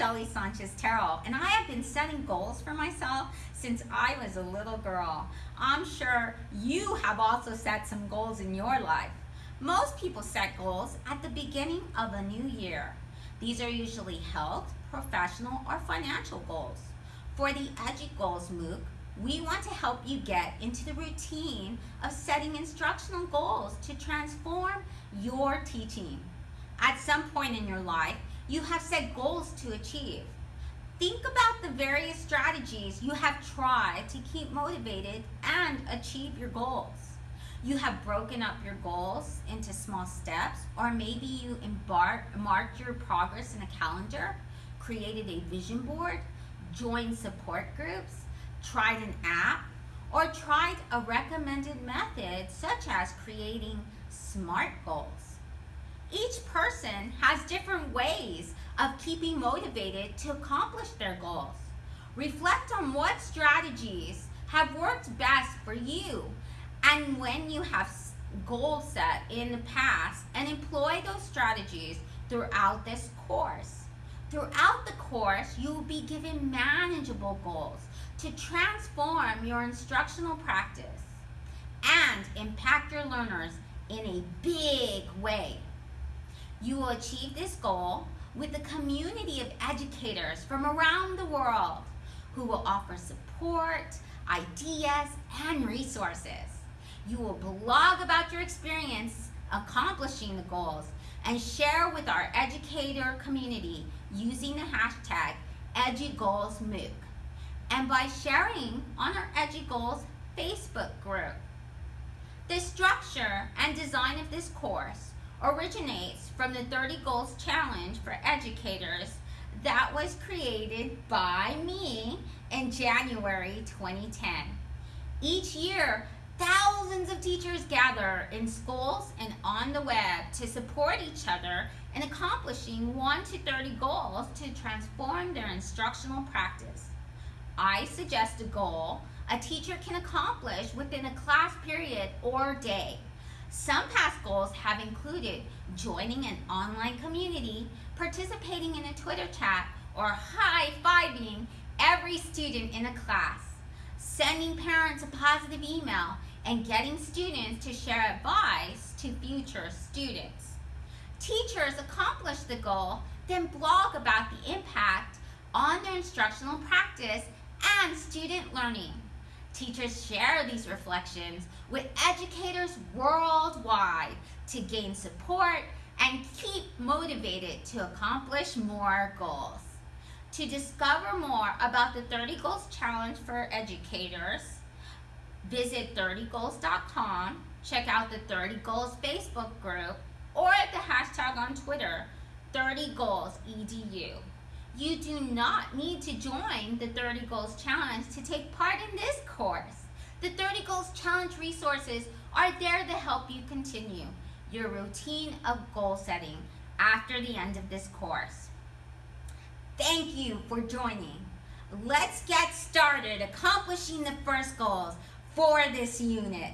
Shelly Sanchez Terrell, and I have been setting goals for myself since I was a little girl. I'm sure you have also set some goals in your life. Most people set goals at the beginning of a new year. These are usually health, professional, or financial goals. For the Edu Goals MOOC, we want to help you get into the routine of setting instructional goals to transform your teaching. At some point in your life, you have set goals to achieve. Think about the various strategies you have tried to keep motivated and achieve your goals. You have broken up your goals into small steps, or maybe you embark, marked your progress in a calendar, created a vision board, joined support groups, tried an app, or tried a recommended method such as creating SMART goals. Each person has different ways of keeping motivated to accomplish their goals. Reflect on what strategies have worked best for you and when you have goals set in the past and employ those strategies throughout this course. Throughout the course, you will be given manageable goals to transform your instructional practice and impact your learners in a big way. You will achieve this goal with a community of educators from around the world who will offer support, ideas, and resources. You will blog about your experience accomplishing the goals and share with our educator community using the hashtag EduGoalsMOOC and by sharing on our EduGoals Facebook group. The structure and design of this course originates from the 30 Goals Challenge for Educators that was created by me in January 2010. Each year, thousands of teachers gather in schools and on the web to support each other in accomplishing 1 to 30 goals to transform their instructional practice. I suggest a goal a teacher can accomplish within a class period or day. Some past goals have included joining an online community, participating in a Twitter chat, or high-fiving every student in a class, sending parents a positive email, and getting students to share advice to future students. Teachers accomplish the goal, then blog about the impact on their instructional practice and student learning. Teachers share these reflections with educators worldwide to gain support and keep motivated to accomplish more goals. To discover more about the 30 Goals Challenge for educators, visit 30goals.com, check out the 30 Goals Facebook group, or the hashtag on Twitter, 30goalsedu. You do not need to join the 30 Goals Challenge to take part in this course. The 30 Goals Challenge resources are there to help you continue your routine of goal setting after the end of this course. Thank you for joining. Let's get started accomplishing the first goals for this unit.